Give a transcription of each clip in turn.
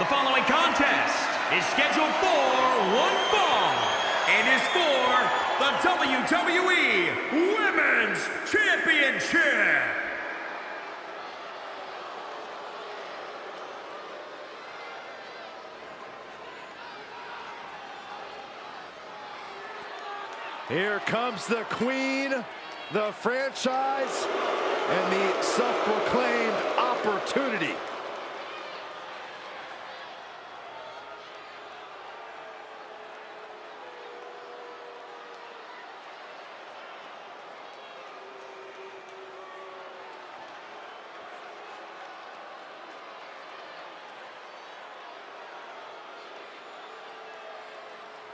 The following contest is scheduled for one fall and is for the WWE Women's Championship. Here comes the queen, the franchise, and the self-proclaimed opportunity.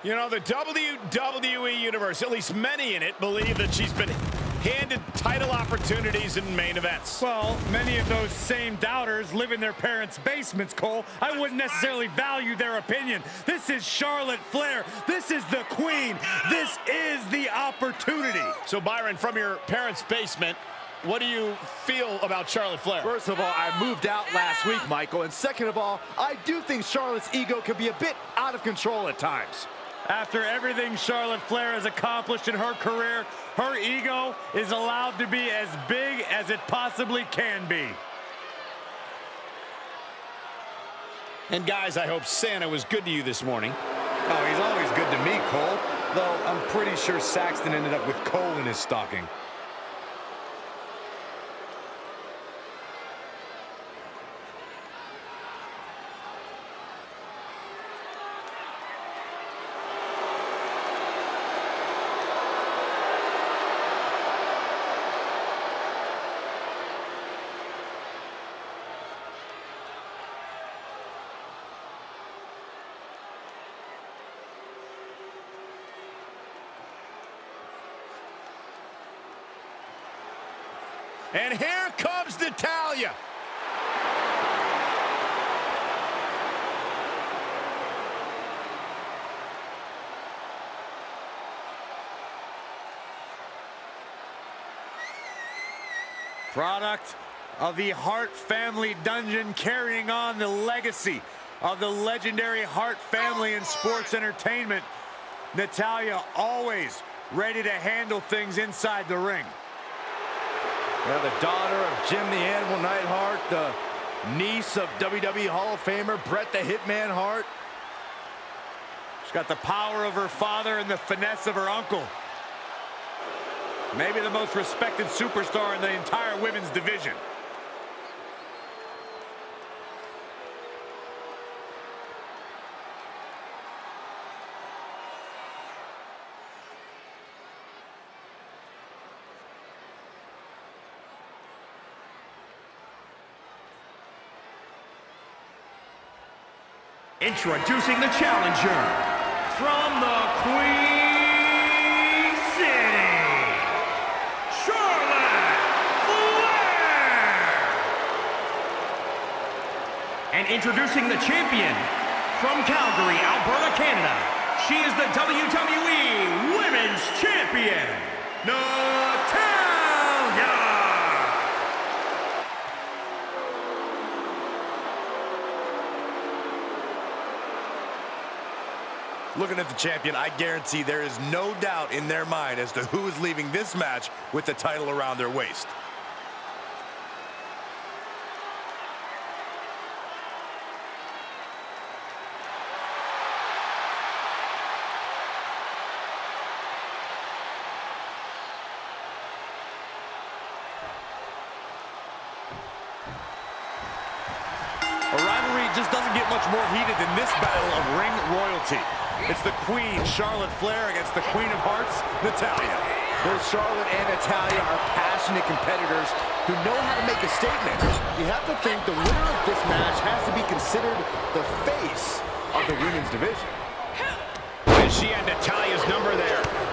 You know, the WWE Universe, at least many in it, believe that she's been handed title opportunities in main events. Well, many of those same doubters live in their parents' basements, Cole. I wouldn't necessarily value their opinion. This is Charlotte Flair. This is the queen. This is the opportunity. So, Byron, from your parents' basement, what do you feel about Charlotte Flair? First of all, I moved out last week, Michael. And second of all, I do think Charlotte's ego can be a bit out of control at times. After everything Charlotte Flair has accomplished in her career, her ego is allowed to be as big as it possibly can be. And guys, I hope Santa was good to you this morning. Oh, he's always good to me, Cole. Though I'm pretty sure Saxton ended up with coal in his stocking. And here comes Natalya. Product of the Hart family dungeon carrying on the legacy of the legendary Hart family in sports entertainment. Natalya always ready to handle things inside the ring. Yeah, the daughter of Jim the Animal Neidhart, the niece of WWE Hall of Famer Bret the Hitman Hart. She's got the power of her father and the finesse of her uncle. Maybe the most respected superstar in the entire women's division. Introducing the challenger from the Queen City, Charlotte Flair. And introducing the champion from Calgary, Alberta, Canada. She is the WWE Women's Champion, Natalya. Looking at the champion, I guarantee there is no doubt in their mind as to who is leaving this match with the title around their waist. A rivalry just doesn't get much more heated than this battle of ring royalty. It's the Queen, Charlotte Flair, against the Queen of Hearts, Natalya. Both Charlotte and Natalya are passionate competitors who know how to make a statement. You have to think the winner of this match has to be considered the face of the women's division. And she had Natalya's number there.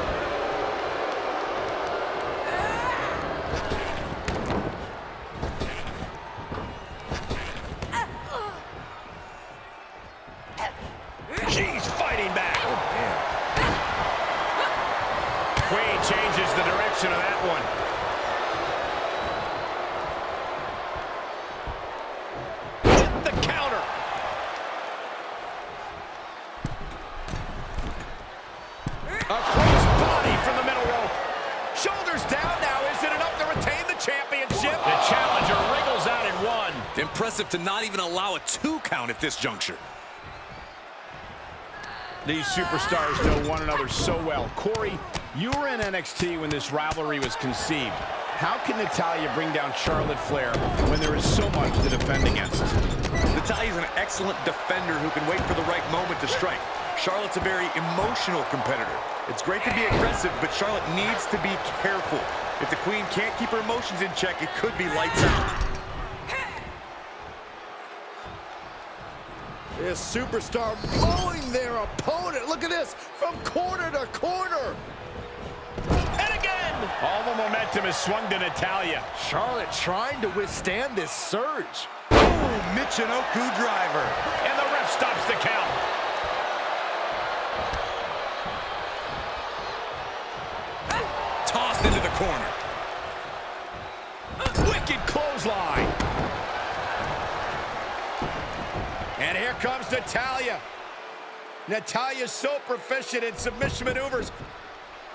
Impressive to not even allow a two count at this juncture. These superstars know one another so well. Corey, you were in NXT when this rivalry was conceived. How can Natalya bring down Charlotte Flair when there is so much to defend against? Natalya's an excellent defender who can wait for the right moment to strike. Charlotte's a very emotional competitor. It's great to be aggressive, but Charlotte needs to be careful. If the Queen can't keep her emotions in check, it could be lights out. This superstar mowing their opponent. Look at this, from corner to corner. And again! All the momentum is swung to Natalya. Charlotte trying to withstand this surge. Boom! Michinoku driver. And the ref stops the count. Tossed into the corner. Wicked clothesline. And here comes Natalya. Natalya's so proficient in submission maneuvers.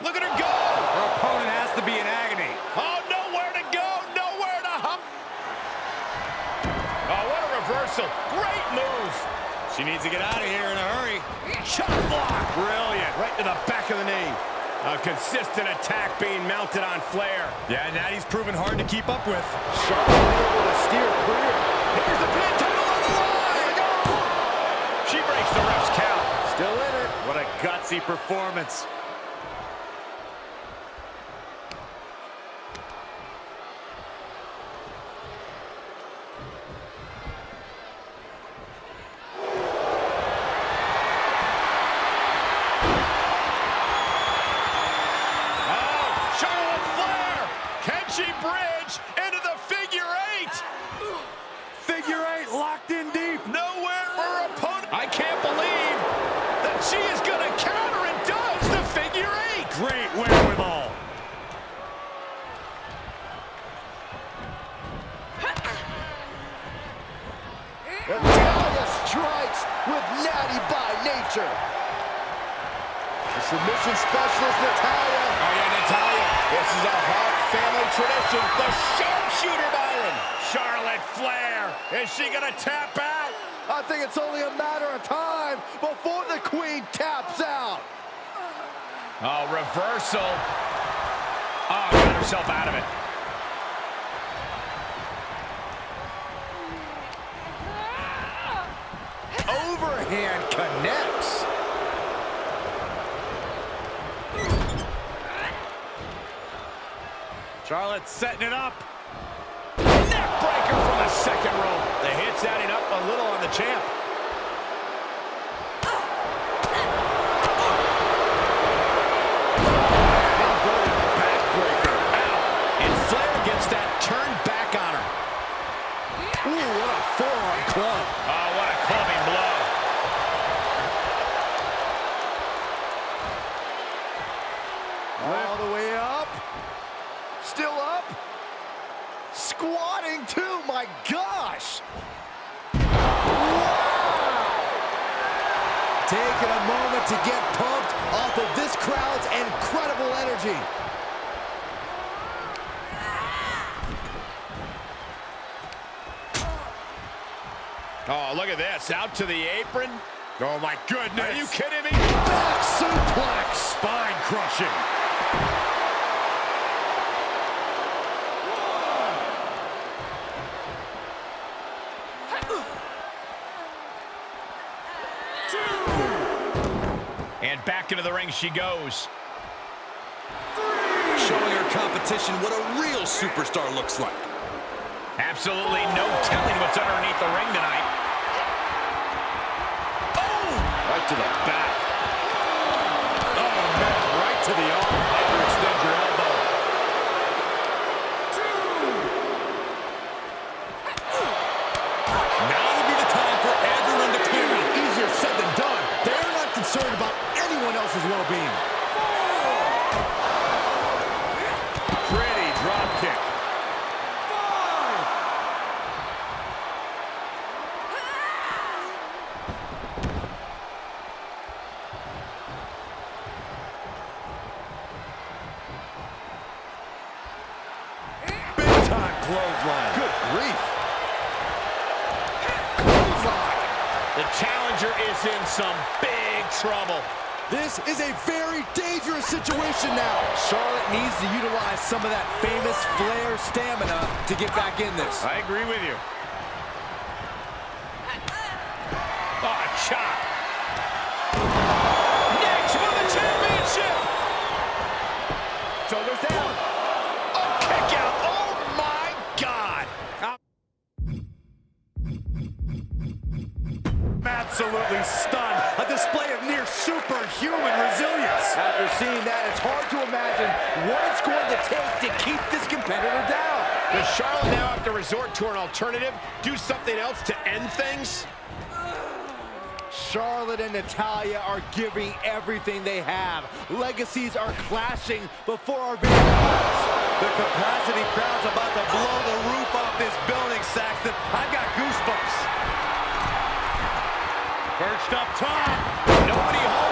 Look at her go. Her opponent has to be in agony. Oh, nowhere to go, nowhere to hop. Oh, what a reversal. Great move. She needs to get out of here in a hurry. Chop block. Brilliant. Right to the back of the knee. A consistent attack being mounted on Flair. Yeah, and that he's proven hard to keep up with. Charlotte able to steer clear. Here's the pin What a gutsy performance. Oh, Charlotte Flair. Can she bridge into the figure eight? Figure eight locked in deep. Nowhere for her opponent. I can't believe that she is going to counter and does the figure eight. Great wherewithal. Natalya strikes with Nattie by nature. The submission specialist, Natalya. Oh, yeah, Natalya. This is a Hart family tradition. The sharpshooter, Byron. Charlotte Flair. Is she going to tap out? I think it's only a matter of time before the queen taps out. Oh, reversal. Oh, got herself out of it. Overhand connects. Charlotte setting it up. Neckbreaker from the second row. Hit's adding up a little on the champ. And Flair gets that turned back on her. Ooh, what a forearm club. Oh, what a clubbing blow. All the champ. Inverted backbreaker. Ow. And Flair gets to get pumped off of this crowd's incredible energy. Oh, look at this. Out to the apron. Oh, my goodness. Are you kidding me? Back suplex. Spine crushing. Back into the ring she goes. Showing her competition what a real superstar looks like. Absolutely no telling what's underneath the ring tonight. Oh! Right to the back. Oh, man, right to the arm. Hyperextend your elbow. Two. Now would be the time for everyone to clear out. Easier said than done. They're not concerned about beam. Pretty drop kick. Good grief. The challenger is in some big trouble. This is a very dangerous situation now. Charlotte needs to utilize some of that famous Flair stamina to get back in this. I agree with you. Does Charlotte now have to resort to an alternative? Do something else to end things? Charlotte and Natalya are giving everything they have. Legacies are clashing before our very eyes. The capacity crowd's about to blow the roof off this building, Saxton. I've got goosebumps. Perched up top. Nobody home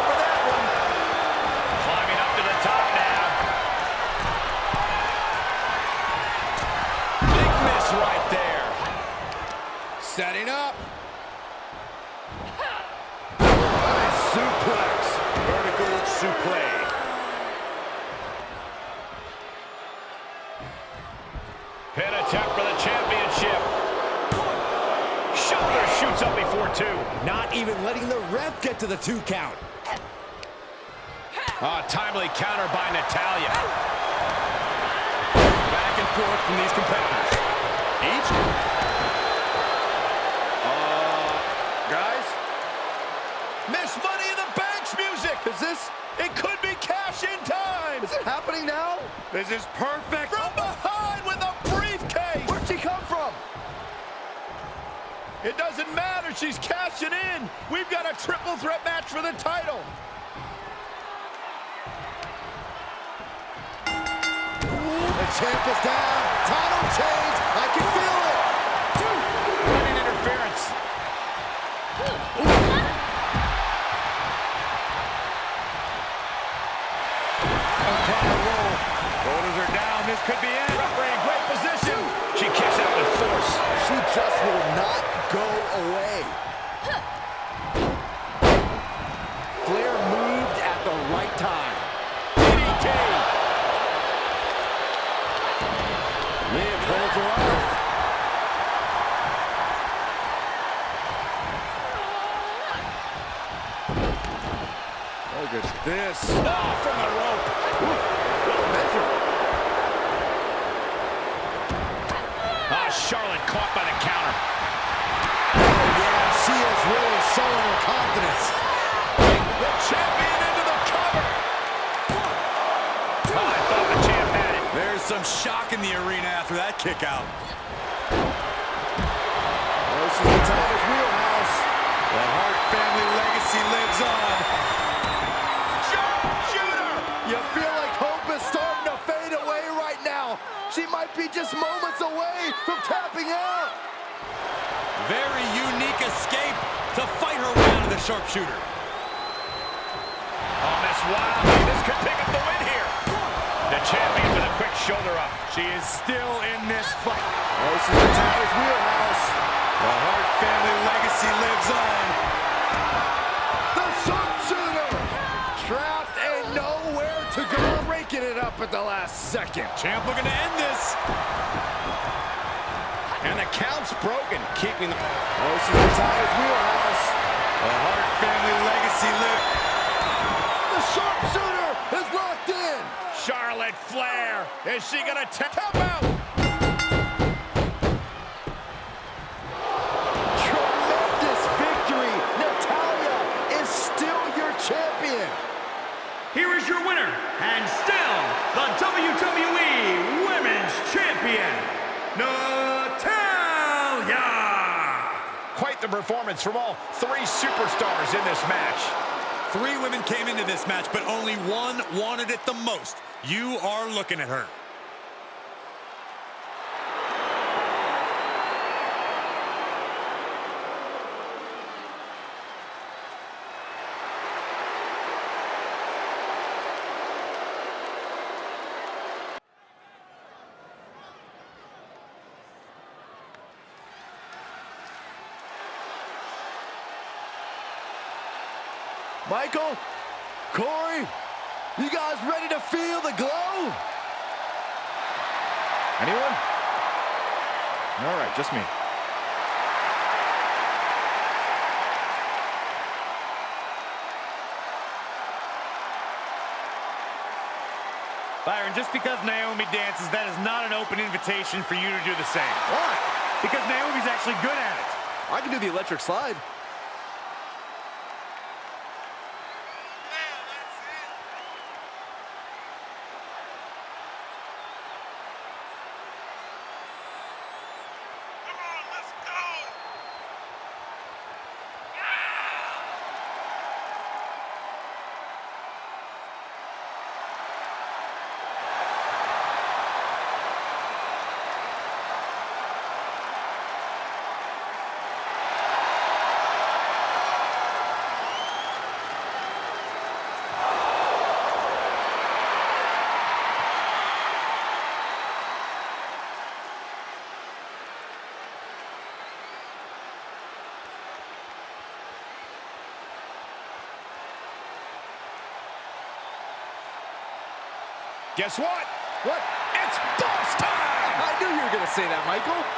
shoots up before two. Not even letting the ref get to the two count. Ah, timely counter by Natalya. Back and forth from these competitors. Each. Uh, guys? Miss Money in the Bank's music. Is this, It could be cash in time. is it happening now? This is perfect. From behind with a briefcase. Where'd she come from? It doesn't matter. She's cashing in. We've got a triple threat match for the title. The champ is down. Title change. Kick out. This is the Tiger's wheelhouse. The Hart family legacy lives on. Sharpshooter. You feel like hope is starting to fade away right now. She might be just moments away from tapping out. Very unique escape to fight her way out of the sharpshooter. Oh, Miss Wiley, this could pick up the win here. The champion with a quick shoulder up. She is still in this fight. This is the Tiger's wheelhouse. The Hart family legacy lives on. The sharpshooter. Trapped and nowhere to go. Breaking it up at the last second. Champ looking to end this. And the count's broken, keeping the... This is the Tiger's wheelhouse. The Hart family legacy lives. The sharpshooter is locked in. Charlotte Flair, is she gonna tap out? Tremendous victory. Natalya is still your champion. Here is your winner, and still the WWE Women's Champion, Natalya! Quite the performance from all three superstars in this match. Three women came into this match, but only one wanted it the most. You are looking at her. Michael, Corey, you guys ready to feel the glow? Anyone? All right, just me. Byron, just because Naomi dances, that is not an open invitation for you to do the same. Why? Because Naomi's actually good at it. I can do the electric slide. Guess what? What? It's boss time! I knew you were going to say that, Michael.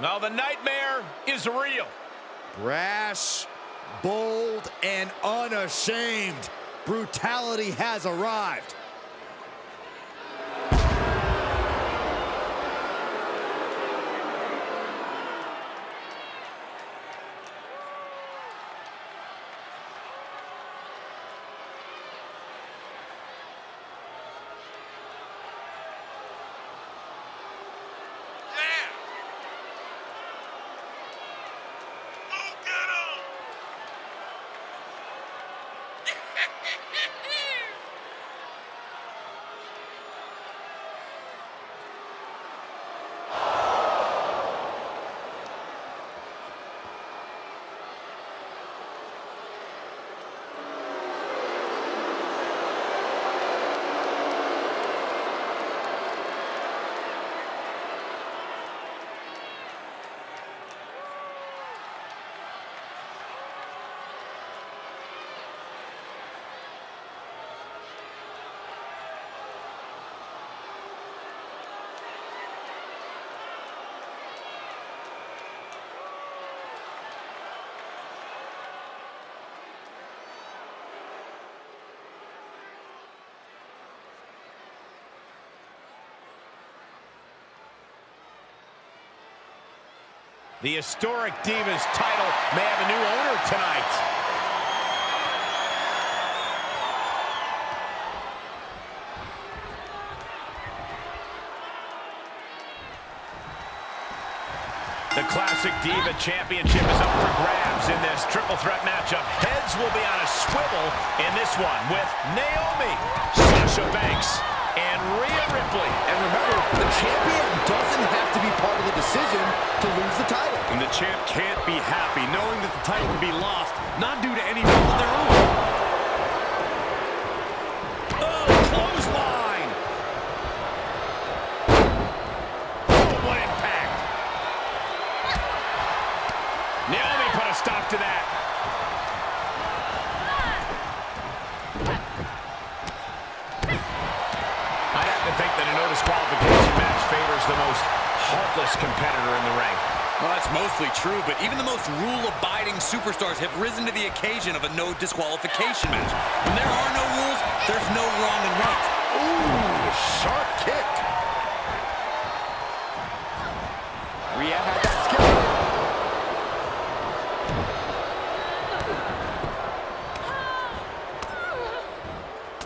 Now the nightmare is real. Brash, bold, and unashamed. Brutality has arrived. The historic Divas title may have a new owner tonight. The Classic Diva Championship is up for grabs in this triple threat matchup. Heads will be on a swivel in this one with Naomi, Sasha Banks, and Rhea Ripley. And remember, the champion doesn't have to be part of the decision to lose the title. And the champ can't be happy knowing that the title can be lost, not due to any fault of their own. that a no disqualification match favors the most heartless competitor in the ring. Well, that's mostly true, but even the most rule-abiding superstars have risen to the occasion of a no disqualification match. When there are no rules, there's no wrong and right. Ooh, sharp kick. Rhea had that skill.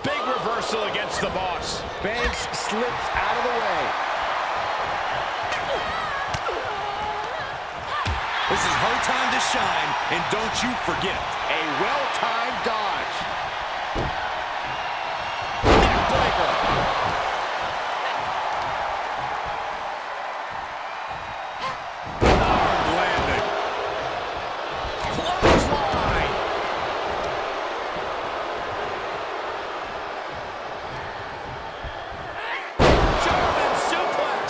Big reversal against the boss. Banks slips out of the way. This is her time to shine, and don't you forget it. A well-timed dodge. Neckbreaker. Hard landing. Clothesline. German suplex.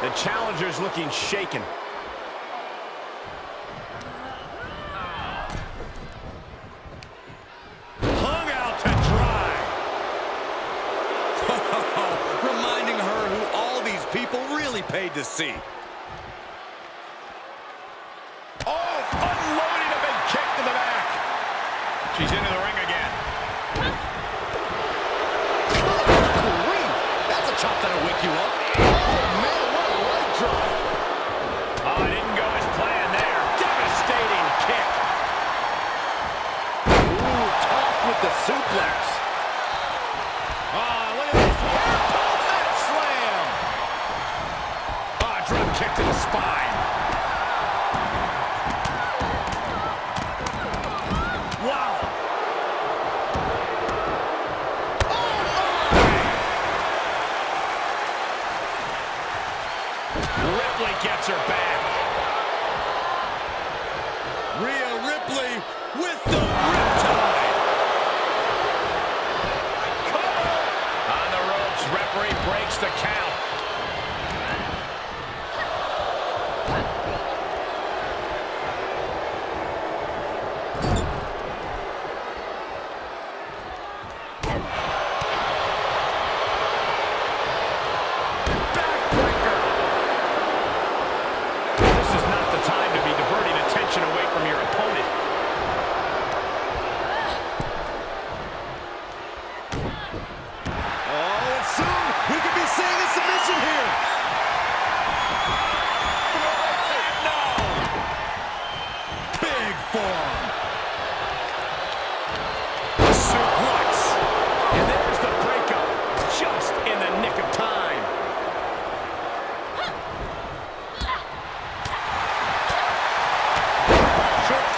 The challenger's looking shaken. Hung out to dry. Reminding her who all these people really paid to see. Oh, unloading a big kick to the back. She's into the ring again. Grief. That's a chop that'll wake you up. Oh, man, what a leg drop. Oh, it didn't go as planned there. Devastating kick. Ooh, tough with the suplex. Oh, look at this. Purple mat slam. Oh, drop kick to the spine. Wow. Ripley gets her back. Rhea Ripley with the riptide. On the ropes, referee breaks the count. This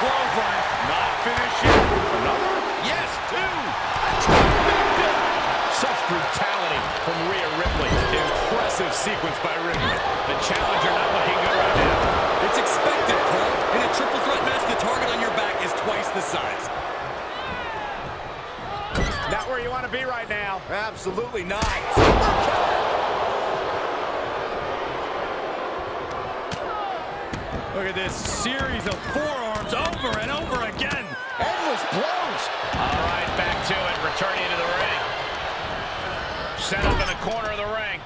clothesline. Not finished yet. Another? Yes, two. Such brutality from Rhea Ripley. Impressive sequence by Ripley. The challenger not looking good right now. It's expected, Cole. In a triple threat match, the target on your back is twice the size. Not where you want to be right now. Absolutely not. Look at this series of forearms over and over again. Endless blows. All right, back to it. Returning to the ring. Set up in the corner of the ring.